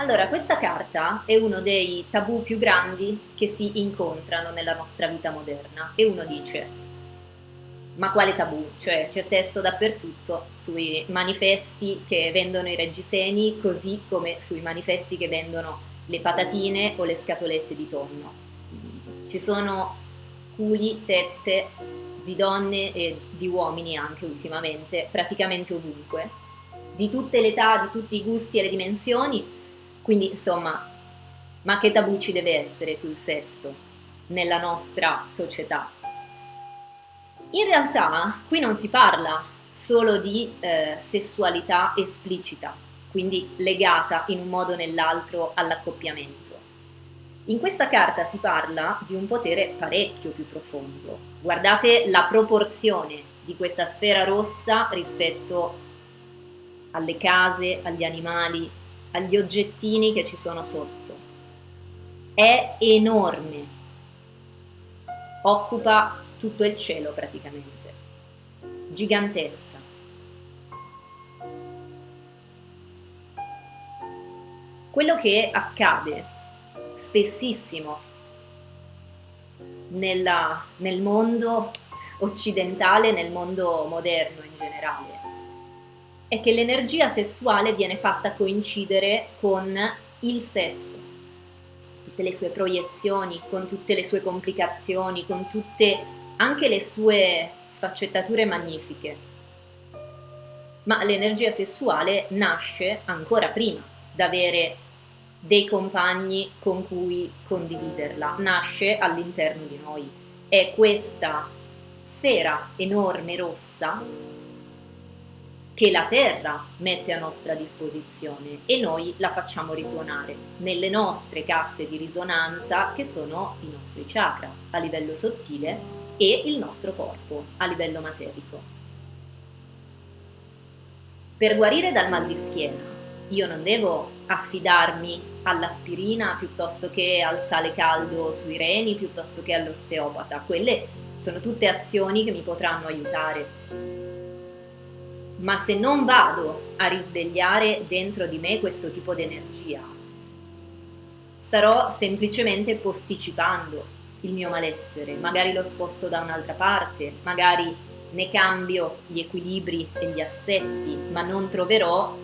Allora, questa carta è uno dei tabù più grandi che si incontrano nella nostra vita moderna e uno dice, ma quale tabù? Cioè c'è sesso dappertutto, sui manifesti che vendono i reggiseni, così come sui manifesti che vendono le patatine o le scatolette di tonno. Ci sono culi, tette di donne e di uomini anche ultimamente, praticamente ovunque, di tutte le età, di tutti i gusti e le dimensioni, quindi insomma, ma che tabù ci deve essere sul sesso nella nostra società? In realtà qui non si parla solo di eh, sessualità esplicita, quindi legata in un modo o nell'altro all'accoppiamento. In questa carta si parla di un potere parecchio più profondo. Guardate la proporzione di questa sfera rossa rispetto alle case, agli animali, agli oggettini che ci sono sotto. È enorme, occupa tutto il cielo praticamente, gigantesca. Quello che accade spessissimo nella, nel mondo occidentale, nel mondo moderno in generale, è che l'energia sessuale viene fatta coincidere con il sesso, tutte le sue proiezioni, con tutte le sue complicazioni, con tutte anche le sue sfaccettature magnifiche. Ma l'energia sessuale nasce ancora prima d'avere dei compagni con cui condividerla, nasce all'interno di noi. È questa sfera enorme rossa che la Terra mette a nostra disposizione e noi la facciamo risuonare nelle nostre casse di risonanza che sono i nostri chakra a livello sottile e il nostro corpo a livello materico. Per guarire dal mal di schiena io non devo affidarmi all'aspirina piuttosto che al sale caldo sui reni, piuttosto che all'osteopata. Quelle sono tutte azioni che mi potranno aiutare ma se non vado a risvegliare dentro di me questo tipo di energia, starò semplicemente posticipando il mio malessere, magari lo sposto da un'altra parte, magari ne cambio gli equilibri e gli assetti, ma non troverò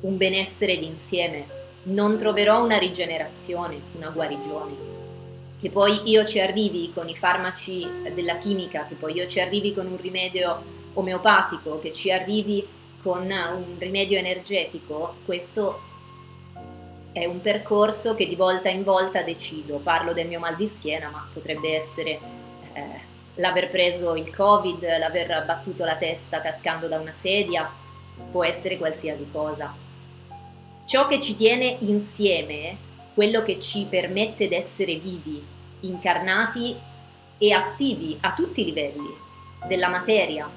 un benessere d'insieme, non troverò una rigenerazione, una guarigione. Che poi io ci arrivi con i farmaci della chimica, che poi io ci arrivi con un rimedio omeopatico, che ci arrivi con un rimedio energetico, questo è un percorso che di volta in volta decido. Parlo del mio mal di schiena, ma potrebbe essere eh, l'aver preso il covid, l'aver battuto la testa cascando da una sedia, può essere qualsiasi cosa. Ciò che ci tiene insieme, quello che ci permette di essere vivi, incarnati e attivi a tutti i livelli della materia,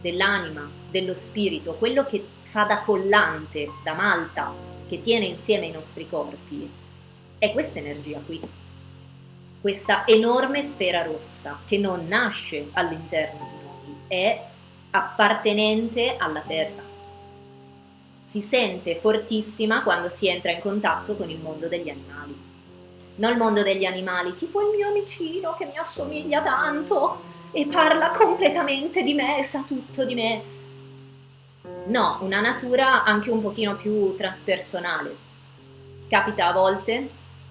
dell'anima, dello spirito, quello che fa da collante, da malta, che tiene insieme i nostri corpi, è questa energia qui. Questa enorme sfera rossa che non nasce all'interno di noi, è appartenente alla Terra. Si sente fortissima quando si entra in contatto con il mondo degli animali. Non il mondo degli animali, tipo il mio amicino che mi assomiglia tanto, e parla completamente di me, sa tutto di me. No, una natura anche un pochino più transpersonale. Capita a volte,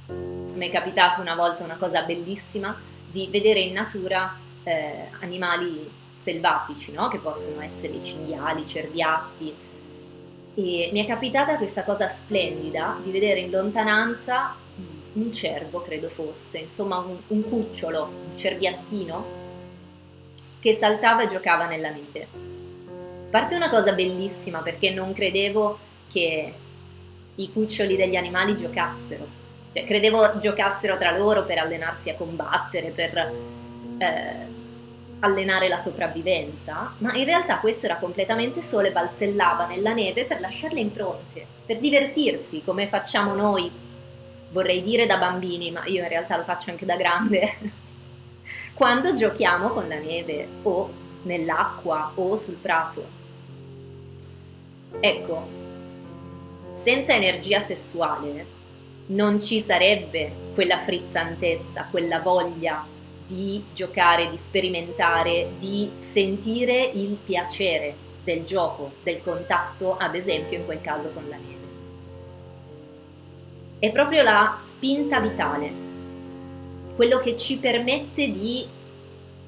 mi è capitato una volta una cosa bellissima, di vedere in natura eh, animali selvatici, no? che possono essere cinghiali, cerbiatti. E mi è capitata questa cosa splendida di vedere in lontananza un cervo, credo fosse, insomma un, un cucciolo, un cerbiattino, che saltava e giocava nella neve. Parte una cosa bellissima perché non credevo che i cuccioli degli animali giocassero, cioè, credevo giocassero tra loro per allenarsi a combattere, per eh, allenare la sopravvivenza, ma in realtà questo era completamente sole, balzellava nella neve per lasciarle impronte, per divertirsi come facciamo noi, vorrei dire da bambini, ma io in realtà lo faccio anche da grande quando giochiamo con la neve o nell'acqua o sul prato. Ecco, senza energia sessuale non ci sarebbe quella frizzantezza, quella voglia di giocare, di sperimentare, di sentire il piacere del gioco, del contatto, ad esempio in quel caso con la neve. È proprio la spinta vitale, quello che ci permette di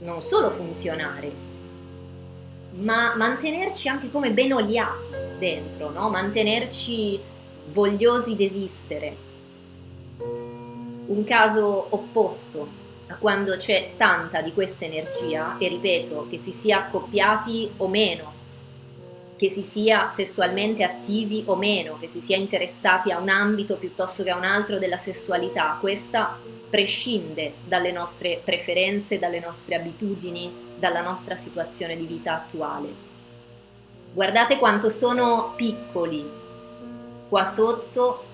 non solo funzionare, ma mantenerci anche come ben oliati dentro, no? mantenerci vogliosi d'esistere, un caso opposto a quando c'è tanta di questa energia, e ripeto, che si sia accoppiati o meno, che si sia sessualmente attivi o meno, che si sia interessati a un ambito piuttosto che a un altro della sessualità, questa prescinde dalle nostre preferenze, dalle nostre abitudini, dalla nostra situazione di vita attuale. Guardate quanto sono piccoli qua sotto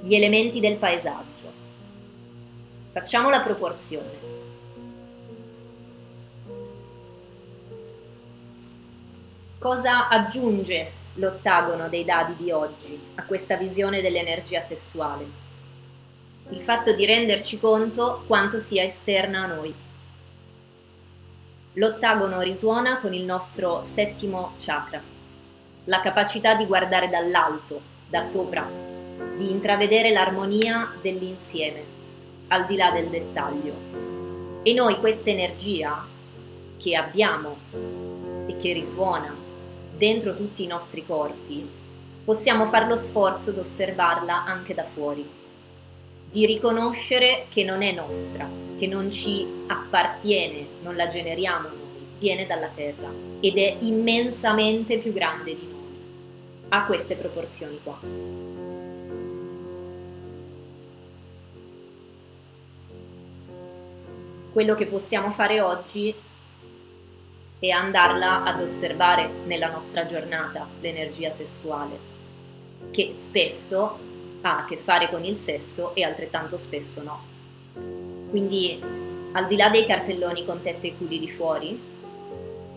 gli elementi del paesaggio. Facciamo la proporzione. Cosa aggiunge l'ottagono dei dadi di oggi a questa visione dell'energia sessuale? Il fatto di renderci conto quanto sia esterna a noi. L'ottagono risuona con il nostro settimo chakra, la capacità di guardare dall'alto, da sopra, di intravedere l'armonia dell'insieme, al di là del dettaglio. E noi questa energia che abbiamo e che risuona dentro tutti i nostri corpi, possiamo fare lo sforzo di osservarla anche da fuori, di riconoscere che non è nostra, che non ci appartiene, non la generiamo noi, viene dalla terra ed è immensamente più grande di noi, a queste proporzioni qua. quello che possiamo fare oggi è andarla ad osservare nella nostra giornata, l'energia sessuale, che spesso ha a che fare con il sesso e altrettanto spesso no. Quindi, al di là dei cartelloni con tette e culi di fuori,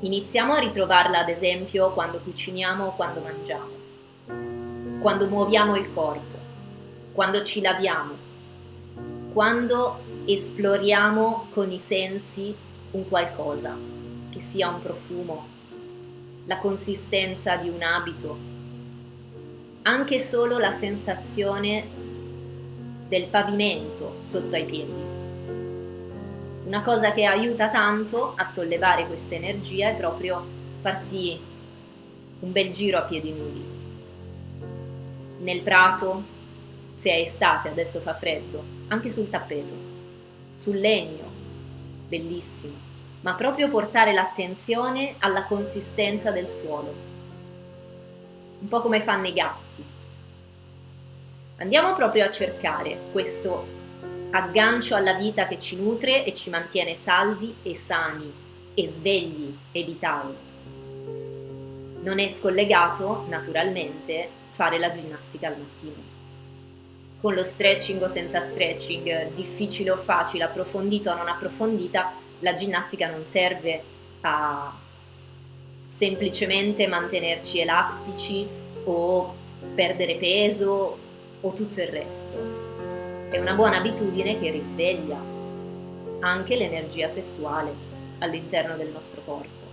iniziamo a ritrovarla ad esempio quando cuciniamo o quando mangiamo, quando muoviamo il corpo, quando ci laviamo, quando esploriamo con i sensi un qualcosa, che sia un profumo, la consistenza di un abito, anche solo la sensazione del pavimento sotto ai piedi. Una cosa che aiuta tanto a sollevare questa energia è proprio farsi un bel giro a piedi nudi. Nel prato, se è estate, adesso fa freddo, anche sul tappeto, sul legno, bellissimo, ma proprio portare l'attenzione alla consistenza del suolo, un po' come fanno i gatti. Andiamo proprio a cercare questo aggancio alla vita che ci nutre e ci mantiene saldi e sani e svegli e vitali. Non è scollegato, naturalmente, fare la ginnastica al mattino con lo stretching o senza stretching, difficile o facile, approfondita o non approfondita, la ginnastica non serve a semplicemente mantenerci elastici o perdere peso o tutto il resto. È una buona abitudine che risveglia anche l'energia sessuale all'interno del nostro corpo.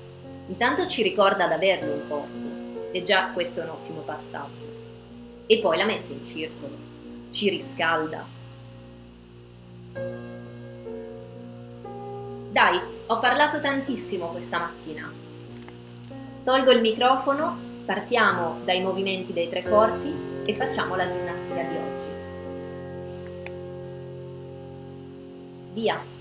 Intanto ci ricorda di averlo il corpo e già questo è un ottimo passaggio. E poi la mette in circolo ci riscalda. Dai, ho parlato tantissimo questa mattina. Tolgo il microfono, partiamo dai movimenti dei tre corpi e facciamo la ginnastica di oggi. Via!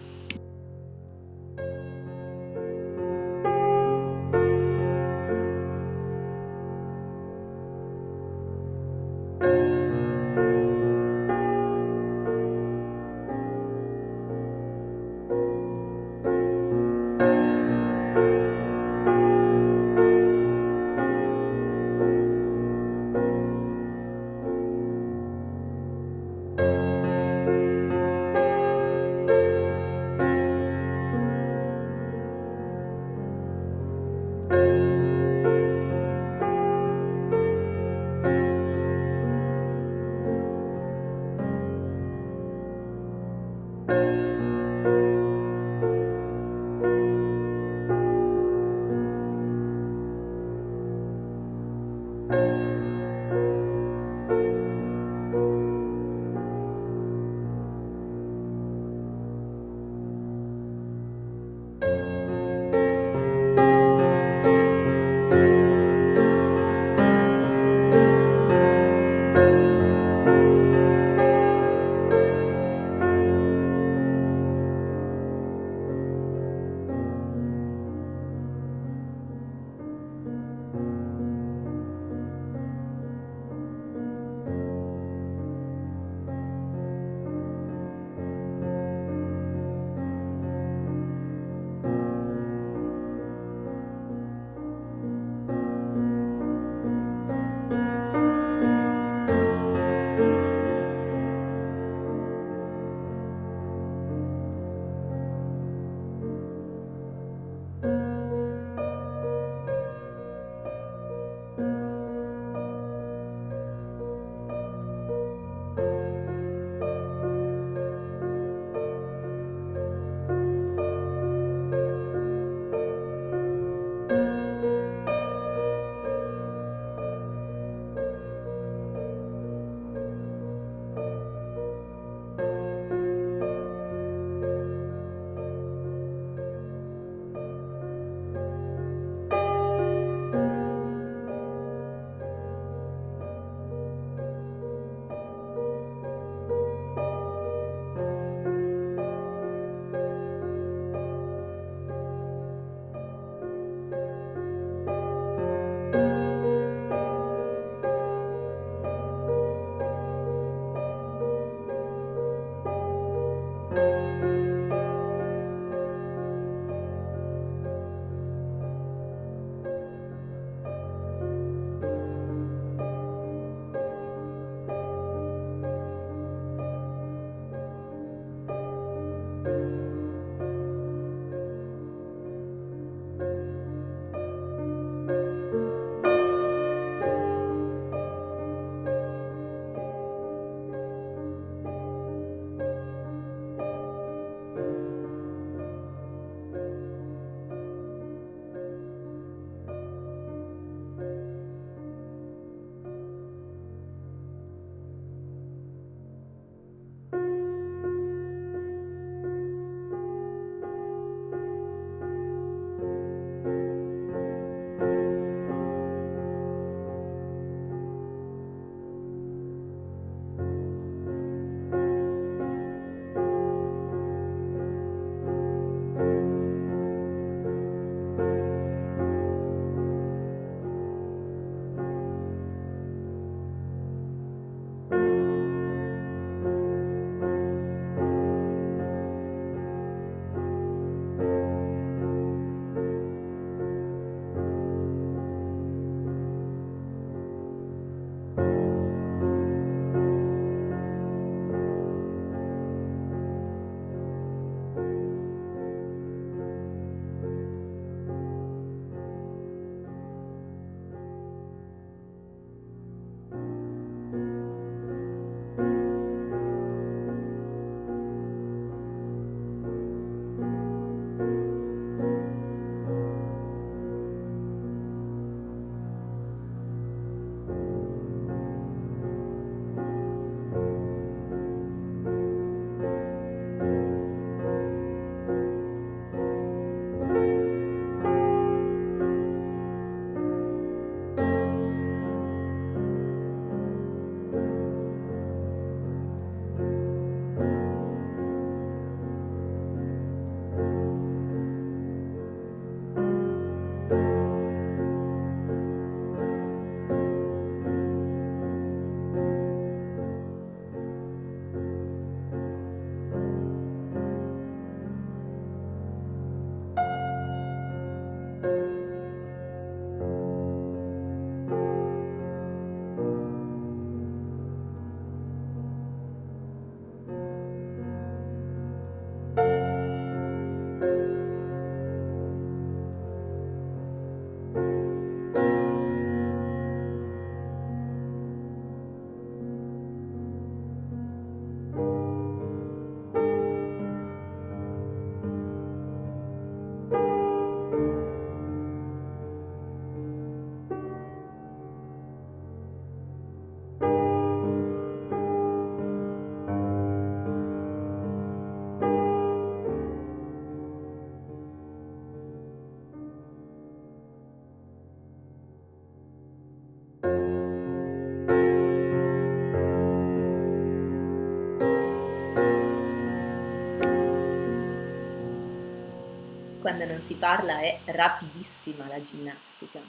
Quando non si parla è rapidissima la ginnastica.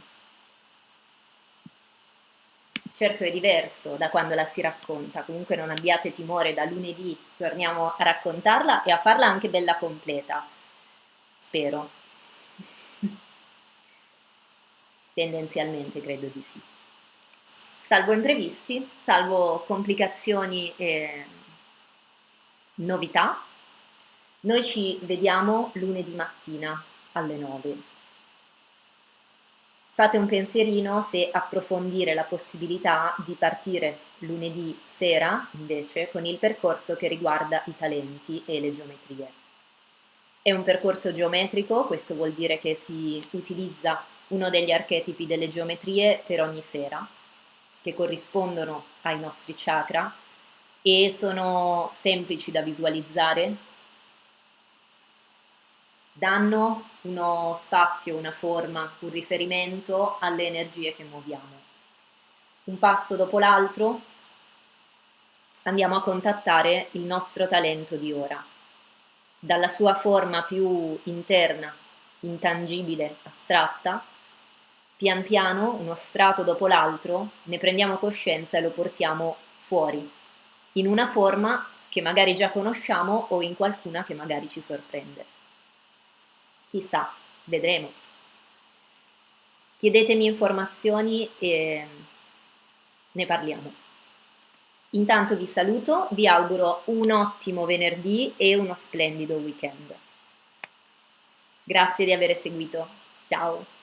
Certo è diverso da quando la si racconta, comunque non abbiate timore, da lunedì torniamo a raccontarla e a farla anche bella completa, spero. Tendenzialmente credo di sì. Salvo imprevisti, salvo complicazioni e novità, noi ci vediamo lunedì mattina alle 9. Fate un pensierino se approfondire la possibilità di partire lunedì sera invece con il percorso che riguarda i talenti e le geometrie. È un percorso geometrico, questo vuol dire che si utilizza uno degli archetipi delle geometrie per ogni sera, che corrispondono ai nostri chakra e sono semplici da visualizzare, danno uno spazio, una forma, un riferimento alle energie che muoviamo. Un passo dopo l'altro andiamo a contattare il nostro talento di ora. Dalla sua forma più interna, intangibile, astratta, pian piano, uno strato dopo l'altro, ne prendiamo coscienza e lo portiamo fuori, in una forma che magari già conosciamo o in qualcuna che magari ci sorprende. Chissà, vedremo. Chiedetemi informazioni e ne parliamo. Intanto vi saluto, vi auguro un ottimo venerdì e uno splendido weekend. Grazie di aver seguito. Ciao!